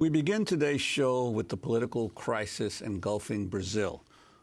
We begin today's show with the political crisis engulfing Brazil.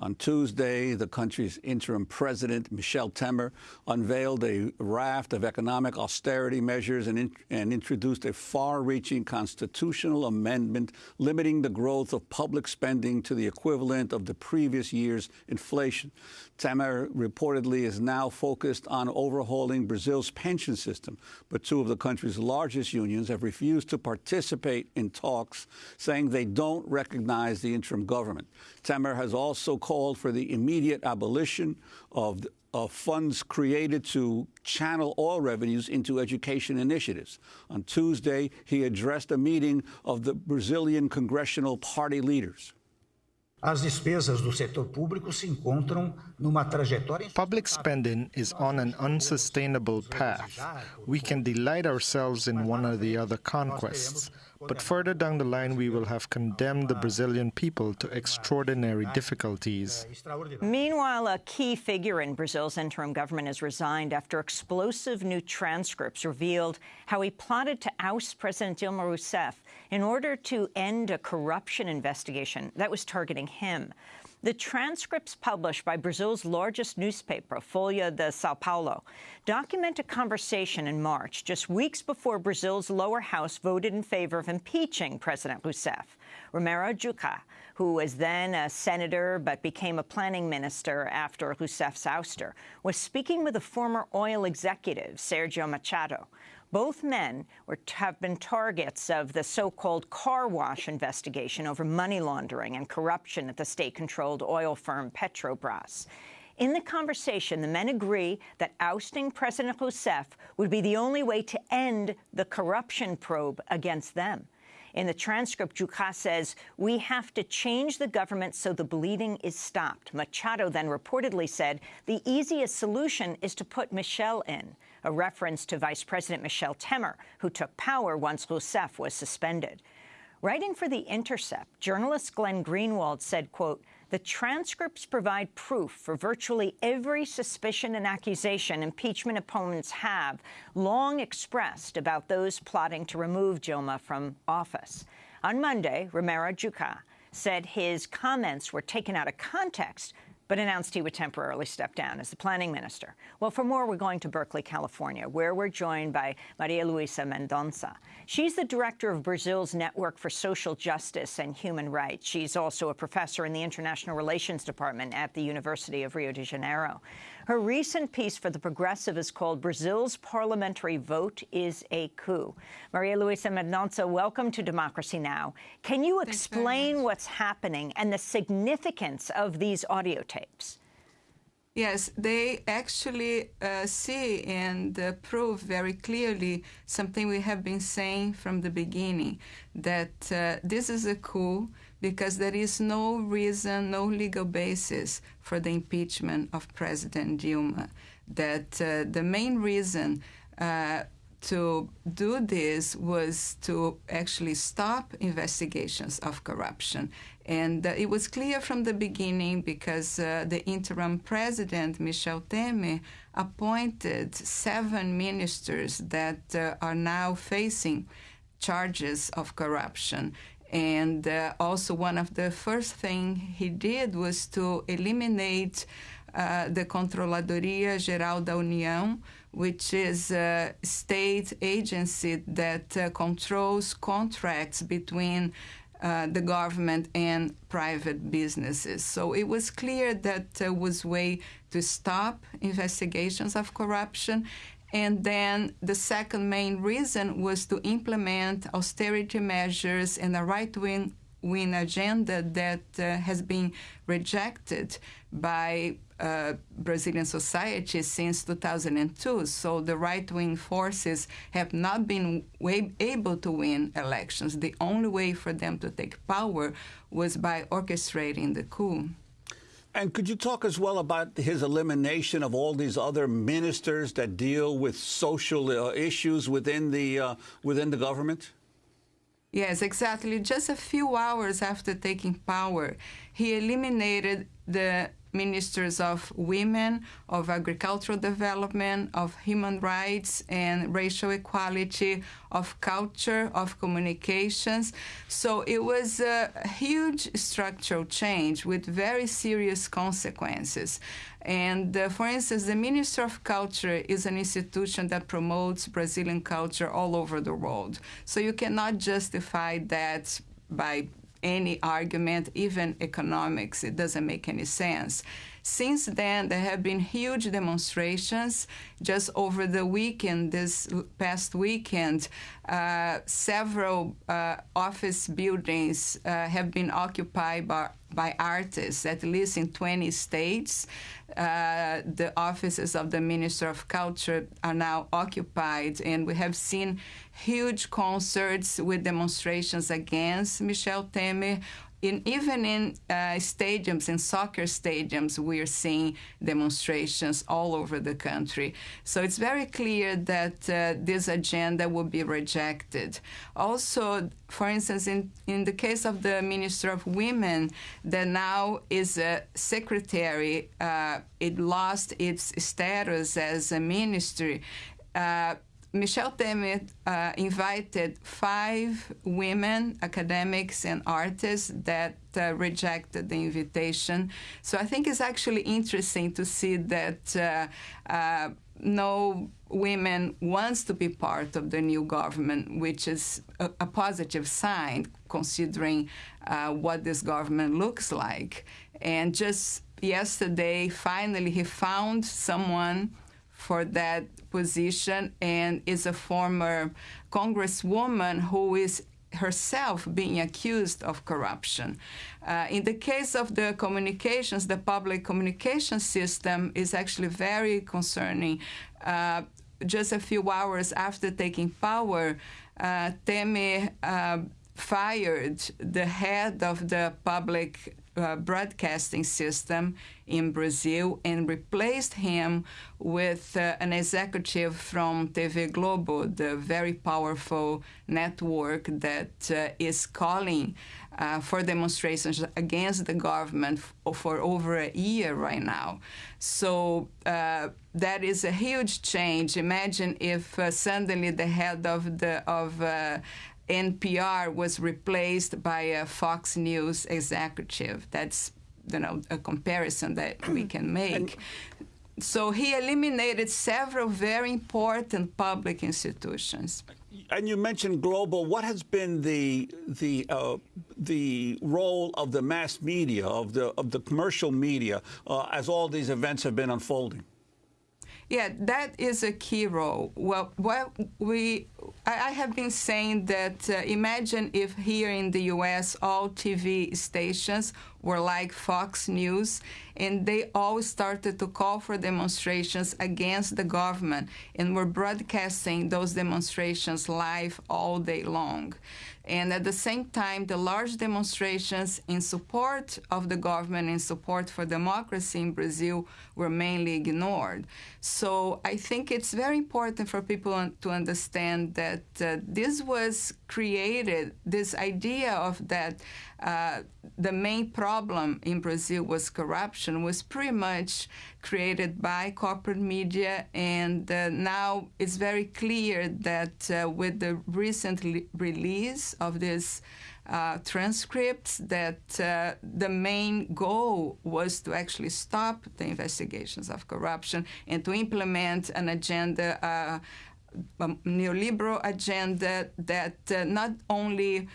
On Tuesday, the country's interim president, Michel Temer, unveiled a raft of economic austerity measures and, in, and introduced a far-reaching constitutional amendment limiting the growth of public spending to the equivalent of the previous year's inflation. Temer reportedly is now focused on overhauling Brazil's pension system, but two of the country's largest unions have refused to participate in talks, saying they don't recognize the interim government. Temer has also called for the immediate abolition of, of funds created to channel oil revenues into education initiatives. On Tuesday, he addressed a meeting of the Brazilian Congressional Party leaders. As despesas do setor público se encontram numa trajetória. Public spending is on an unsustainable path. We can delight ourselves in one or the other conquests, but further down the line we will have condemned the Brazilian people to extraordinary difficulties. Meanwhile, a key figure in Brazil's interim government has resigned after explosive new transcripts revealed how he plotted to oust President Dilma Rousseff in order to end a corruption investigation that was targeting him. The transcripts published by Brazil's largest newspaper, Folha de Sao Paulo, document a conversation in March, just weeks before Brazil's lower house voted in favor of impeaching President Rousseff. Romero Jucá, who was then a senator but became a planning minister after Rousseff's ouster, was speaking with a former oil executive, Sergio Machado. Both men were, have been targets of the so-called car wash investigation over money laundering and corruption at the state-controlled oil firm Petrobras. In the conversation, the men agree that ousting President Rousseff would be the only way to end the corruption probe against them. In the transcript, Jucá says, we have to change the government so the bleeding is stopped. Machado then reportedly said the easiest solution is to put Michel in a reference to Vice President Michel Temer, who took power once Rousseff was suspended. Writing for The Intercept, journalist Glenn Greenwald said, quote, the transcripts provide proof for virtually every suspicion and accusation impeachment opponents have long expressed about those plotting to remove Dilma from office. On Monday, Romero Jucá said his comments were taken out of context but announced he would temporarily step down as the planning minister. Well, for more, we're going to Berkeley, California, where we're joined by Maria Luisa Mendonça. She's the director of Brazil's Network for Social Justice and Human Rights. She's also a professor in the International Relations Department at the University of Rio de Janeiro. Her recent piece for The Progressive is called Brazil's Parliamentary Vote is a Coup. Maria Luisa Mendonça, welcome to Democracy Now! Can you Thanks explain what's happening and the significance of these audio tapes? Yes, they actually uh, see and uh, prove very clearly something we have been saying from the beginning, that uh, this is a coup because there is no reason, no legal basis for the impeachment of President Dilma. That uh, the main reason uh, to do this was to actually stop investigations of corruption. And uh, it was clear from the beginning because uh, the interim president, Michel Temer, appointed seven ministers that uh, are now facing charges of corruption. And uh, also one of the first things he did was to eliminate uh, the Controladoria Geral da União, which is a state agency that uh, controls contracts between uh, the government and private businesses. So it was clear that there was way to stop investigations of corruption. And then the second main reason was to implement austerity measures and a right-wing win agenda that uh, has been rejected by uh, Brazilian society since 2002. So the right-wing forces have not been able to win elections. The only way for them to take power was by orchestrating the coup. And could you talk as well about his elimination of all these other ministers that deal with social uh, issues within the uh, within the government? Yes, exactly. Just a few hours after taking power, he eliminated the ministers of women, of agricultural development, of human rights and racial equality, of culture, of communications. So it was a huge structural change with very serious consequences. And uh, for instance, the Minister of Culture is an institution that promotes Brazilian culture all over the world. So you cannot justify that by any argument, even economics. It doesn't make any sense. Since then, there have been huge demonstrations. Just over the weekend, this past weekend, uh, several uh, office buildings uh, have been occupied by, by artists, at least in 20 states. Uh, the offices of the Minister of Culture are now occupied, and we have seen huge concerts with demonstrations against Michel Temer in, even in uh, stadiums, in soccer stadiums, we are seeing demonstrations all over the country. So it's very clear that uh, this agenda will be rejected. Also, for instance, in, in the case of the Minister of Women, that now is a secretary, uh, it lost its status as a ministry. Uh, Michel Temer uh, invited five women, academics and artists that uh, rejected the invitation. So I think it's actually interesting to see that uh, uh no women wants to be part of the new government, which is a, a positive sign considering uh, what this government looks like. And just yesterday, finally, he found someone for that position and is a former congresswoman who is herself being accused of corruption. Uh, in the case of the communications, the public communication system is actually very concerning. Uh, just a few hours after taking power, uh, Temer uh, fired the head of the public uh, broadcasting system in Brazil and replaced him with uh, an executive from TV Globo, the very powerful network that uh, is calling uh, for demonstrations against the government for over a year right now. So uh, that is a huge change. Imagine if suddenly the head of the of NPR was replaced by a Fox News executive. That's you know a comparison that we can make. so he eliminated several very important public institutions. And you mentioned Globo. What has been the the uh, the role of the mass media of the of the commercial media uh, as all these events have been unfolding? Yeah, that is a key role. Well, what we I, have been saying that uh, imagine if here in the U.S. all TV stations were like Fox News, and they all started to call for demonstrations against the government, and were broadcasting those demonstrations live all day long. And at the same time, the large demonstrations in support of the government, in support for democracy in Brazil, were mainly ignored. So I think it's very important for people to understand that uh, this was created, this idea of that uh, the main problem in Brazil was corruption was pretty much created by corporate media, and uh, now it's very clear that uh, with the recent release of this uh, transcripts that uh, the main goal was to actually stop the investigations of corruption and to implement an agenda, uh, a neoliberal agenda that not only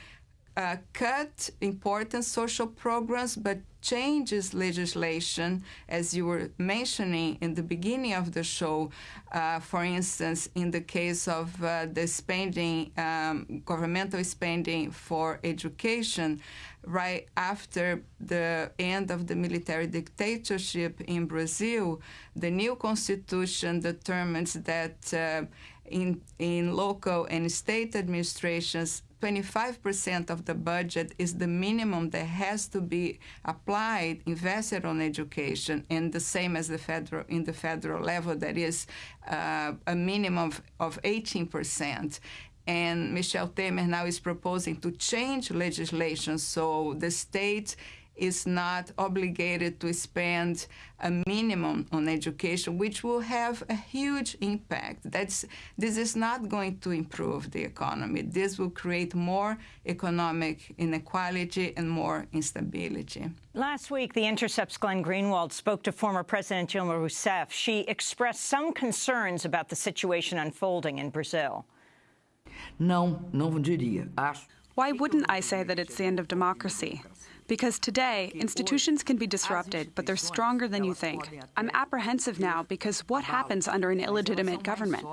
uh, cut important social programs, but changes legislation, as you were mentioning in the beginning of the show. Uh, for instance, in the case of uh, the spending, um, governmental spending for education, right after the end of the military dictatorship in Brazil, the new constitution determines that uh, in, in local and state administrations, 25% of the budget is the minimum that has to be applied, invested on education, and the same as the federal in the federal level, that is uh, a minimum of, of 18%. And Michel Temer now is proposing to change legislation so the state is not obligated to spend a minimum on education, which will have a huge impact. That's, this is not going to improve the economy. This will create more economic inequality and more instability. Last week, The Intercept's Glenn Greenwald spoke to former President Dilma Rousseff. She expressed some concerns about the situation unfolding in Brazil. Não, não diria. Acho Why wouldn't I say that it's the end of democracy? Because today, institutions can be disrupted, but they're stronger than you think. I'm apprehensive now because what happens under an illegitimate government?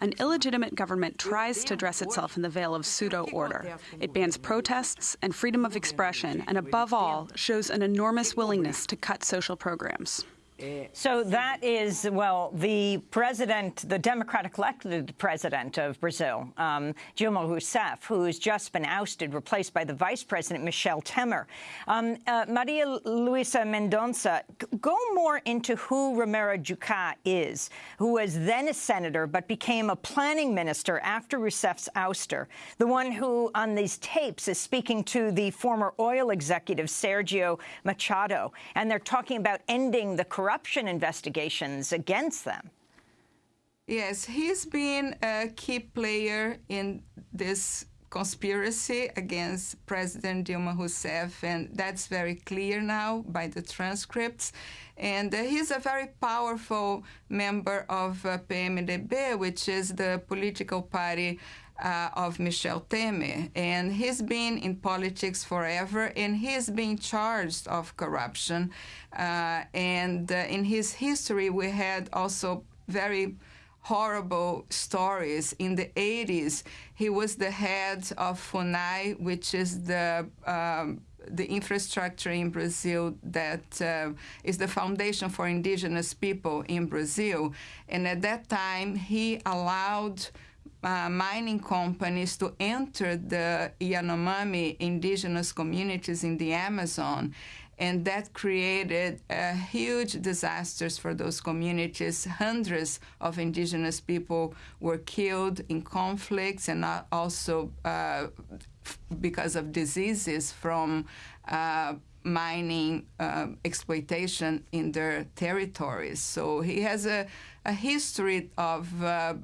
An illegitimate government tries to dress itself in the veil of pseudo order. It bans protests and freedom of expression, and above all, shows an enormous willingness to cut social programs. So that is, well, the president, the Democratic elected president of Brazil, um, Dilma Rousseff, who's just been ousted, replaced by the vice president, Michel Temer. Um, uh, Maria Luisa Mendonça, go more into who Romero Jucá is, who was then a senator but became a planning minister after Rousseff's ouster, the one who, on these tapes, is speaking to the former oil executive, Sergio Machado, and they're talking about ending the corruption corruption investigations against them. Yes, he's been a key player in this conspiracy against President Dilma Rousseff, and that's very clear now by the transcripts. And uh, he's a very powerful member of uh, PMDB, which is the political party uh, of Michel Temer. And he's been in politics forever, and he's been charged of corruption. Uh, and uh, in his history, we had also very horrible stories. In the 80s, he was the head of FUNAI, which is the um, the infrastructure in Brazil that uh, is the foundation for indigenous people in Brazil. And at that time, he allowed uh, mining companies to enter the Yanomami indigenous communities in the Amazon. And that created uh, huge disasters for those communities. Hundreds of indigenous people were killed in conflicts and also uh, because of diseases from uh, mining uh, exploitation in their territories. So he has a, a history of uh,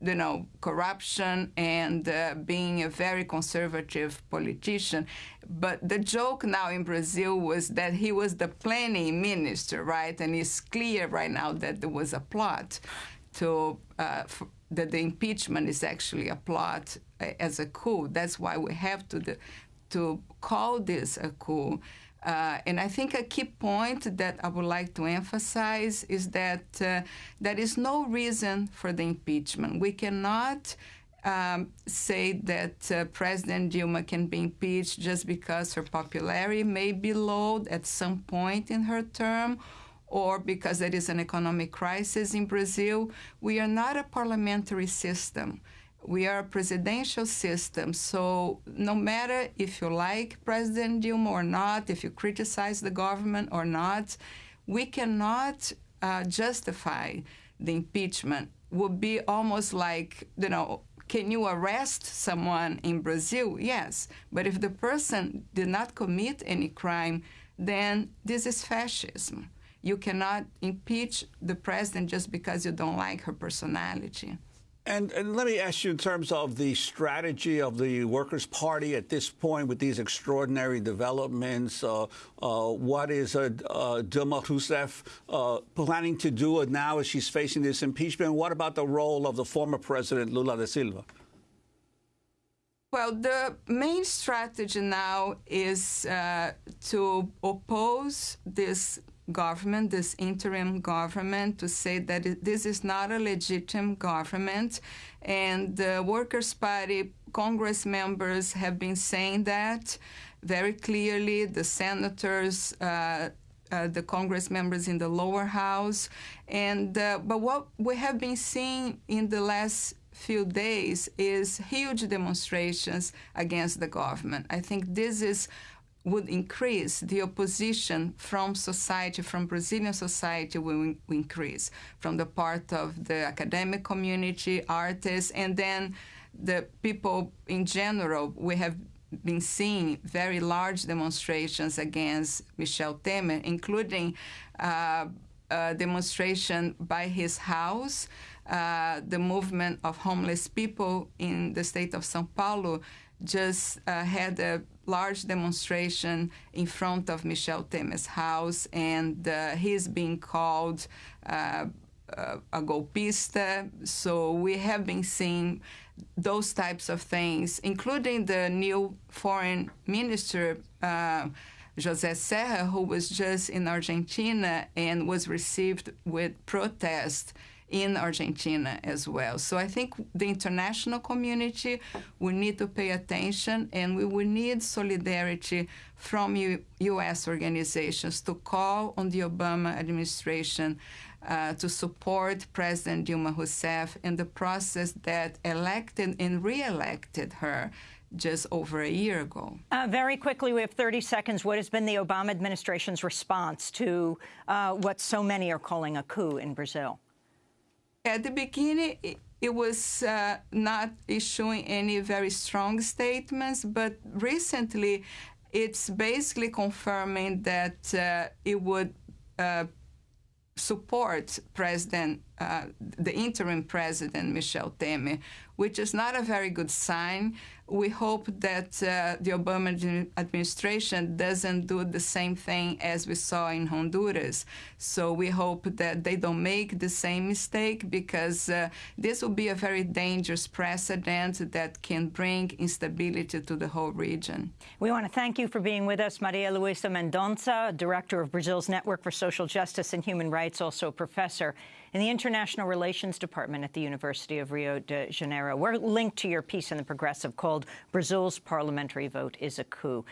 you know, corruption and uh, being a very conservative politician. But the joke now in Brazil was that he was the planning minister, right? And it's clear right now that there was a plot to uh, that the impeachment is actually a plot uh, as a coup. That's why we have to the, to call this a coup. Uh, and I think a key point that I would like to emphasize is that uh, there is no reason for the impeachment. We cannot um, say that uh, President Dilma can be impeached just because her popularity may be low at some point in her term or because there is an economic crisis in Brazil. We are not a parliamentary system we are a presidential system, so no matter if you like President Dilma or not, if you criticize the government or not, we cannot uh, justify the impeachment. Would be almost like, you know, can you arrest someone in Brazil? Yes. But if the person did not commit any crime, then this is fascism. You cannot impeach the president just because you don't like her personality. And, and, let me ask you in terms of the strategy of the Workers' Party at this point with these extraordinary developments, uh, uh, what is uh, uh Dilma Rousseff uh, planning to do now as she's facing this impeachment? What about the role of the former president, Lula da Silva? Well, the main strategy now is uh, to oppose this government, this interim government, to say that this is not a legitimate government. And the Workers' Party Congress members have been saying that very clearly. The senators, uh, uh, the Congress members in the lower house. And, uh, but what we have been seeing in the last few days is huge demonstrations against the government. I think this is would increase, the opposition from society, from Brazilian society will increase, from the part of the academic community, artists, and then the people in general. We have been seeing very large demonstrations against Michel Temer, including uh, a demonstration by his house. Uh, the movement of homeless people in the state of São Paulo just uh, had a large demonstration in front of Michel Temer's house, and uh, he's being called uh, a golpista. So we have been seeing those types of things, including the new foreign minister. Uh, José Serra, who was just in Argentina and was received with protest in Argentina as well. So I think the international community will need to pay attention and we will need solidarity from U- U.S. organizations to call on the Obama administration uh, to support President Dilma Rousseff in the process that elected and re-elected her just over a year ago. Uh, very quickly, we have 30 seconds. What has been the Obama administration's response to uh, what so many are calling a coup in Brazil? At the beginning, it, it was uh, not issuing any very strong statements, but recently it's basically confirming that uh, it would uh, support President, uh, the interim president, Michel Temer, which is not a very good sign. We hope that uh, the Obama administration doesn't do the same thing as we saw in Honduras. So we hope that they don't make the same mistake because uh, this will be a very dangerous precedent that can bring instability to the whole region. We want to thank you for being with us, Maria Luisa Mendonça, Director of Brazil's Network for Social Justice and Human Rights, also a professor in the International Relations Department at the University of Rio de Janeiro. We're linked to your piece in The Progressive called Brazil's Parliamentary Vote is a Coup.